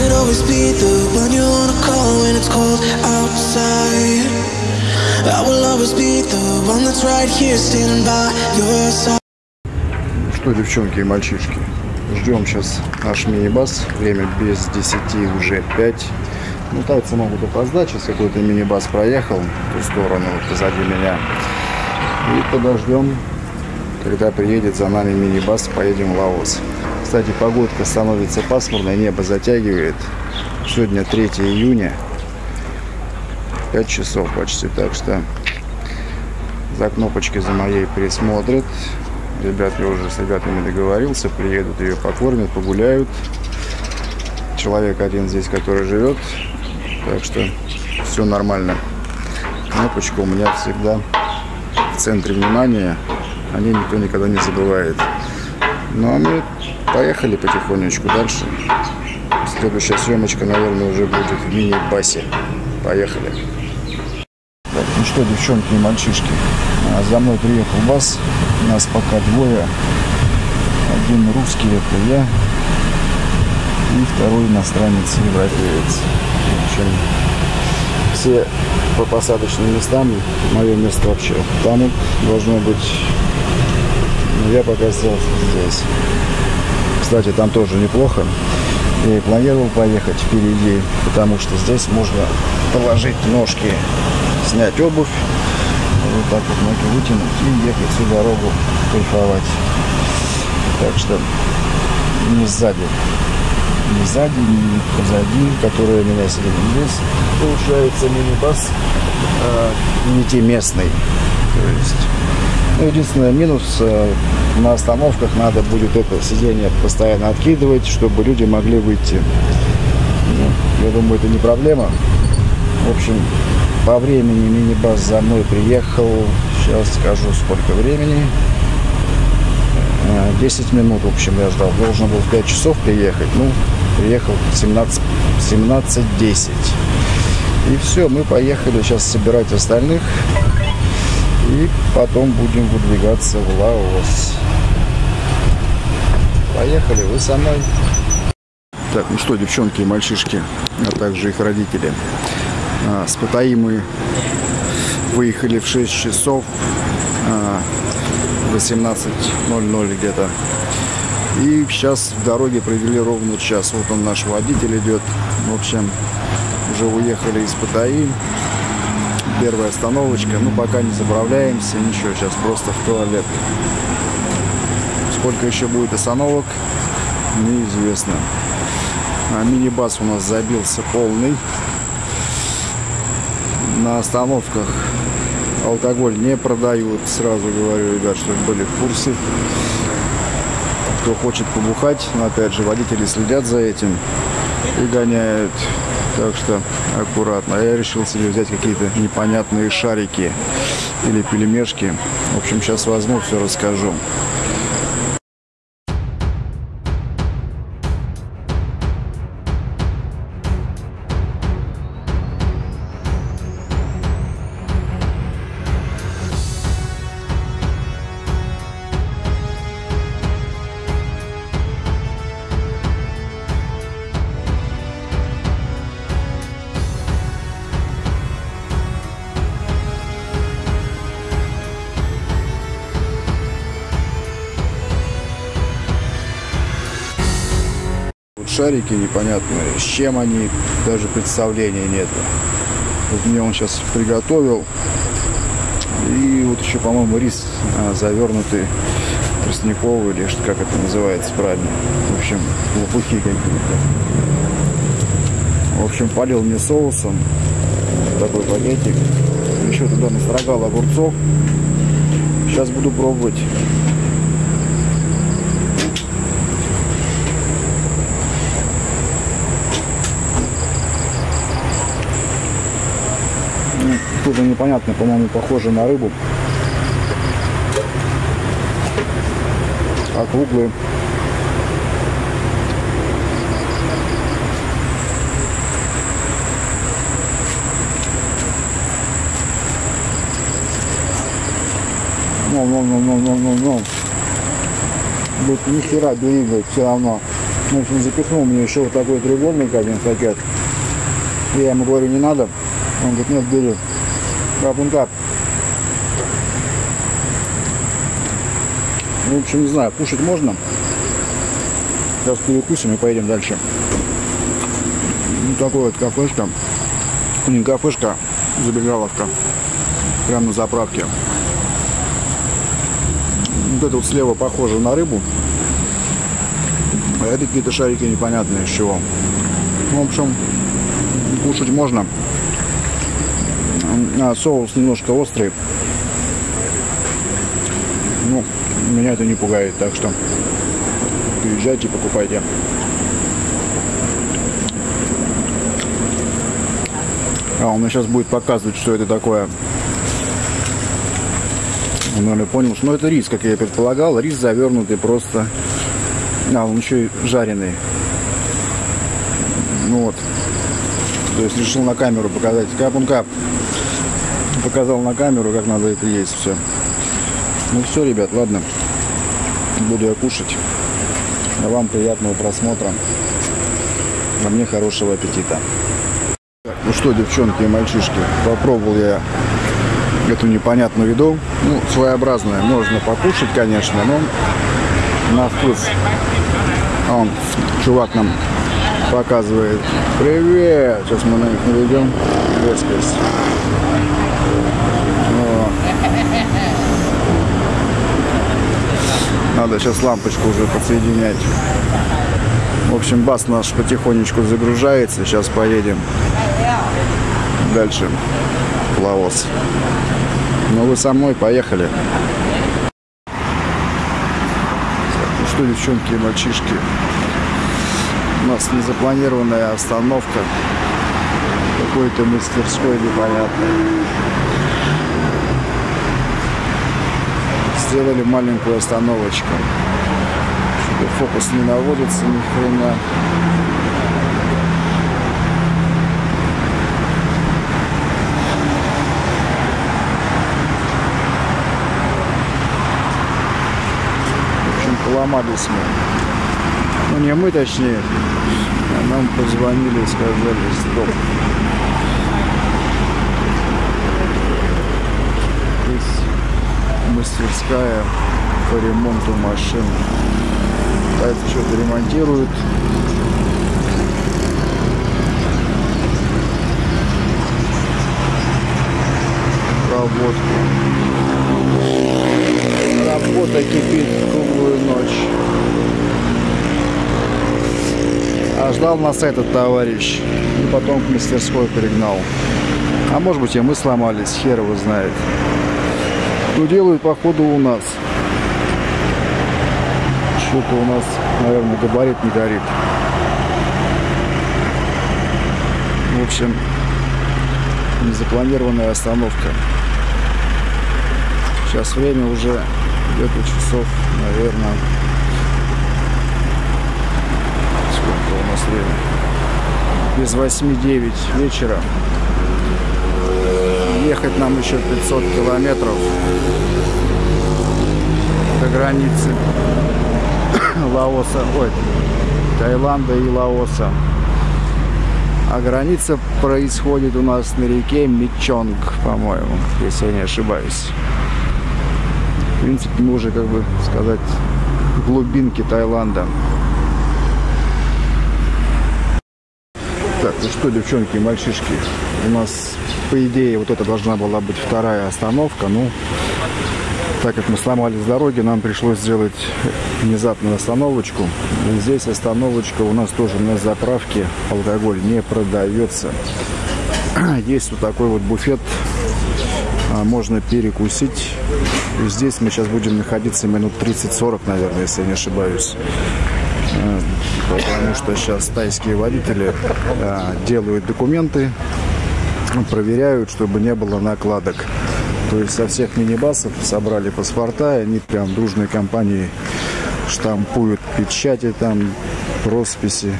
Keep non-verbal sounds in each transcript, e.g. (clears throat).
could always be the one you wanna call when it's cold outside. I will always be the one that's right here standing by your side. Что, девчонки и мальчишки, ждем сейчас наш мини-бас. Время без 10, уже 5. Ну, тайцы могут опоздать. Сейчас какой-то мини-бас проехал в ту сторону, вот позади меня. И подождем, когда приедет за нами мини-бас, поедем в Лаос. Кстати, погодка становится пасмурной, небо затягивает. Сегодня 3 июня. 5 часов почти, так что за кнопочкой за моей присмотрят. Ребят, я уже с ребятами договорился, приедут, ее покормят, погуляют. Человек один здесь, который живет, так что все нормально. Кнопочка у меня всегда в центре внимания, о ней никто никогда не забывает. Ну а мы поехали потихонечку дальше. Следующая съемочка, наверное, уже будет в мини-басе. Поехали. Так, ну что, девчонки и мальчишки, а, за мной приехал бас. Нас пока двое. Один русский, это я. И второй иностранец, европеец. В все по посадочным местам. Мое место вообще там должно быть. Но я пока сел здесь. Кстати, там тоже неплохо. Я и планировал поехать впереди, потому что здесь можно положить ножки, снять обувь, вот так вот ноги вытянуть и ехать всю дорогу кайфовать. Так что не сзади, не сзади, не позади, которые меня сидят здесь. Получается мини-бас э, не те местный. То есть, ну, единственный минус э, на остановках надо будет это сиденье постоянно откидывать, чтобы люди могли выйти. Ну, я думаю, это не проблема. В общем, по времени мини-бас за мной приехал. Сейчас скажу, сколько времени. Э, 10 минут, в общем, я ждал. Должен был в 5 часов приехать. Ну, приехал 17, 17.10. И все, мы поехали сейчас собирать остальных. И потом будем выдвигаться в Лаос. Поехали, вы со мной. Так, ну что, девчонки и мальчишки, а также их родители. А, С Паттайи мы выехали в 6 часов, а, 18.00 где-то. И сейчас в дороге провели ровно час. Вот он, наш водитель идет. В общем, уже уехали из Паттайи. Первая остановочка. Ну, пока не заправляемся, ничего. Сейчас просто в туалет. Сколько еще будет остановок, неизвестно. А мини-бас у нас забился полный. На остановках алкоголь не продают. Сразу говорю, ребят, чтобы были в курсе. Кто хочет побухать, но опять же водители следят за этим и гоняют. Так что аккуратно. А Я решил себе взять какие-то непонятные шарики или пельмешки. В общем, сейчас возьму, все расскажу. Шарики непонятные, с чем они, даже представления нет. Вот мне он сейчас приготовил. И вот еще, по-моему, рис а, завернутый тростниковый, или что, как это называется правильно. В общем, лопухи какие-то. В общем, полил мне соусом. Такой пакетик. Еще туда настрогал огурцов. Сейчас буду пробовать. Ну, Что-то непонятное, по-моему, похоже на рыбу. Округлые. Ну, ну, ну, ну, ну, ну, ну. Тут ни хера двигает все равно. В общем, запихнул мне еще вот такой треугольник один пакет. Я ему говорю, не надо. Он говорит, нет, бери. Капун кап. В общем, не знаю, кушать можно. Сейчас перекусим и поедем дальше. Ну, такой вот кафешка. Не кафешка, забегаловка. Прямо на заправке. Вот это вот слева похоже на рыбу. А это какие-то шарики непонятные из чего. В общем, кушать можно. А, соус немножко острый. Ну, меня это не пугает, так что приезжайте, покупайте. А, он мне сейчас будет показывать, что это такое. Он, наверное, понял, что ну, это рис, как я предполагал. Рис завернутый просто. А, он еще и жареный. Ну вот. То есть решил на камеру показать. Кап кап. Показал на камеру, как надо это есть все. Ну все, ребят, ладно. Буду я кушать. А вам приятного просмотра. А мне хорошего аппетита. Ну что, девчонки и мальчишки, попробовал я эту непонятную еду. Ну, своеобразная. Можно покушать, конечно, но на вкус. А он, чувак нам показывает. Привет! Сейчас мы на них наведем. Вескес. Надо сейчас лампочку уже подсоединять. В общем, бас наш потихонечку загружается. Сейчас поедем дальше Лаос. Ну вы со мной, поехали. Ну что, девчонки и мальчишки, у нас незапланированная остановка какой-то мастерской непонятной. Сделали маленькую остановочку. Фокус не наводится ни хрена. В общем, поломались мы. Ну, не мы, точнее. А нам позвонили и сказали, стоп. Здесь мастерская по ремонту машин. Китайцы что-то ремонтируют. Проводку. Работа кипит круглую ночь. А ждал нас этот товарищ. И потом к мастерской перегнал. А может быть и мы сломались, хер его знает. Что делают походу у нас. Что-то у нас, наверное, габарит не горит. В общем, незапланированная остановка. Сейчас время уже где-то часов, наверное, сколько у нас время? Без 8-9 вечера. Ехать нам еще 500 километров до границы (coughs) Лаоса, ой, Таиланда и Лаоса. А граница происходит у нас на реке Мичонг, по-моему, если я не ошибаюсь. В принципе, мы уже, как бы сказать, в глубинке Таиланда. Так, ну что, девчонки и мальчишки, у нас, по идее, вот это должна была быть вторая остановка, ну, так как мы сломались с дороги, нам пришлось сделать внезапную остановочку. И здесь остановочка у нас тоже на заправке, алкоголь не продается. (clears throat) Есть вот такой вот буфет, а, можно перекусить. Здесь мы сейчас будем находиться минут 30-40, наверное, если я не ошибаюсь а, потому что сейчас тайские водители а, делают документы, проверяют, чтобы не было накладок. То есть со всех мини-басов собрали паспорта, и они прям дружной компанией штампуют печати там, росписи.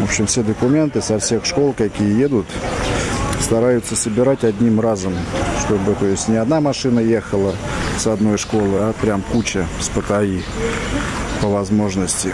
В общем, все документы со всех школ, какие едут, стараются собирать одним разом, чтобы, то есть, не одна машина ехала с одной школы, а прям куча с ПТАИ по возможности.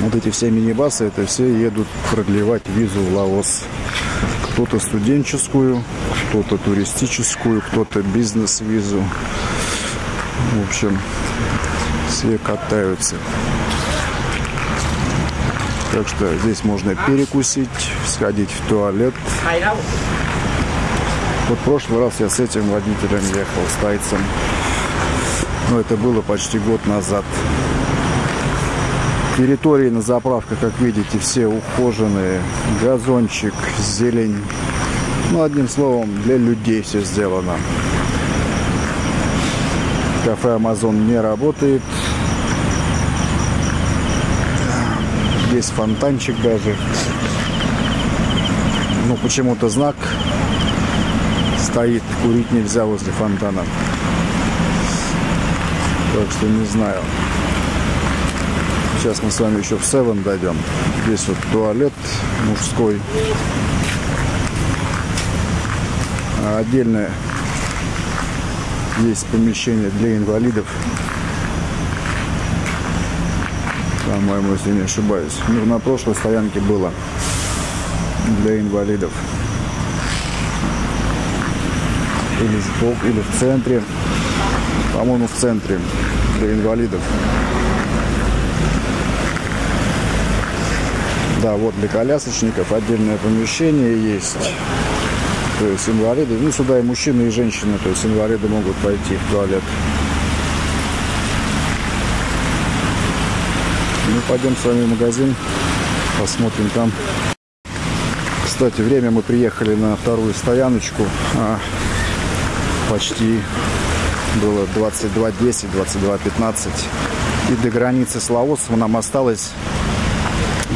Вот эти все мини-басы, это все едут продлевать визу в Лаос. Кто-то студенческую, кто-то туристическую, кто-то бизнес-визу. В общем, все катаются. Так что здесь можно перекусить, сходить в туалет. Вот в прошлый раз я с этим водителем ехал, с тайцем. Но это было почти год назад. Территории на заправках, как видите, все ухоженные. Газончик, зелень. Ну, одним словом, для людей все сделано. Кафе Амазон не работает. Есть фонтанчик даже. Ну, почему-то знак стоит. Курить нельзя возле фонтана. Так что не знаю. Сейчас мы с вами еще в Севен дойдем. Здесь вот туалет мужской. А отдельное есть помещение для инвалидов. По-моему, если не ошибаюсь. Ну, на прошлой стоянке было для инвалидов. Или в центре. По-моему, в центре для инвалидов. Да, вот для колясочников отдельное помещение есть. То есть инвалиды, ну сюда и мужчины, и женщины, то есть инвалиды могут пойти в туалет. Ну, пойдем с вами в магазин, посмотрим там. Кстати, время мы приехали на вторую стояночку. А, почти было 22.10, 22.15. И до границы с Лаосом нам осталось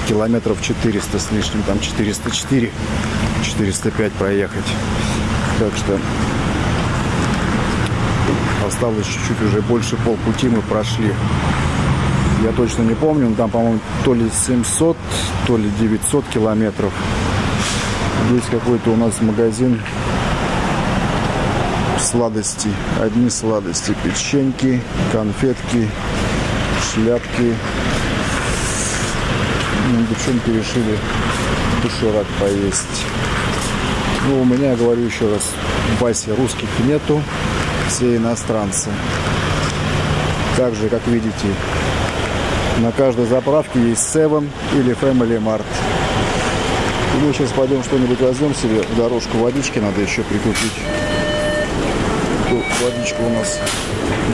километров 400 с лишним, там 404, 405 проехать. Так что осталось чуть-чуть уже больше полпути мы прошли. Я точно не помню, но там, по-моему, то ли 700, то ли 900 километров. Здесь какой-то у нас магазин сладостей. Одни сладости. Печеньки, конфетки, шляпки, девчонки решили доширак поесть. Ну, у меня, говорю еще раз, в басе русских нету, все иностранцы. Также, как видите, на каждой заправке есть Seven или Family Mart. И мы сейчас пойдем что-нибудь возьмем себе дорожку водички, надо еще прикупить. Водичка у нас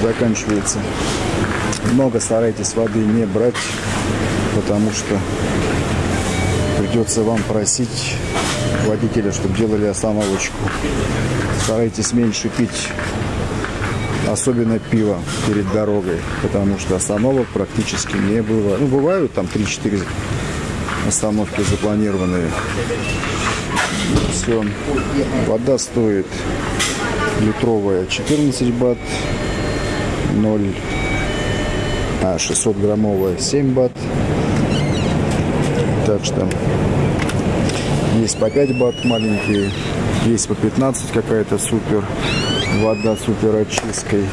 заканчивается. Много старайтесь воды не брать потому что придется вам просить водителя, чтобы делали остановочку. Старайтесь меньше пить, особенно пиво перед дорогой, потому что остановок практически не бывает. Ну, бывают там 3-4 остановки запланированные. Все. Вода стоит литровая 14 бат, 0 а 600 граммовая 7 бат так что есть по 5 бат маленькие, есть по 15 какая-то супер вода супер очисткой.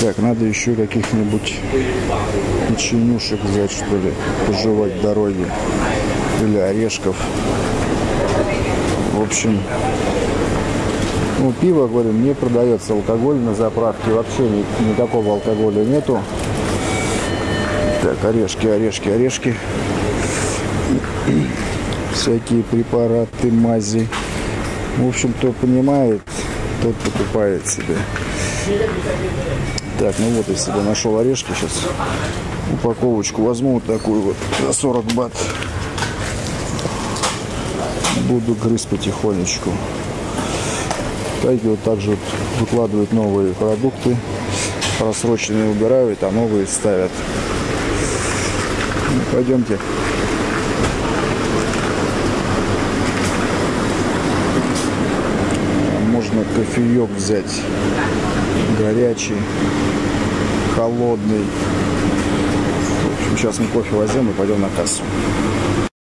Так, надо еще каких-нибудь печенюшек взять, что ли, пожевать в дороге. Или орешков. В общем, ну, пиво, говорю, не продается алкоголь на заправке. Вообще ни, никакого алкоголя нету. Так, орешки, орешки, орешки. Всякие препараты, мази. В общем, кто понимает, тот покупает себе. Так, ну вот я себе нашел орешки. Сейчас упаковочку возьму вот такую вот за 40 бат. Буду грызть потихонечку. Тайги вот также вот выкладывают новые продукты. Просроченные убирают, а новые ставят. Пойдемте. Можно кофеек взять. Горячий, холодный. В общем, сейчас мы кофе возьмем и пойдем на кассу.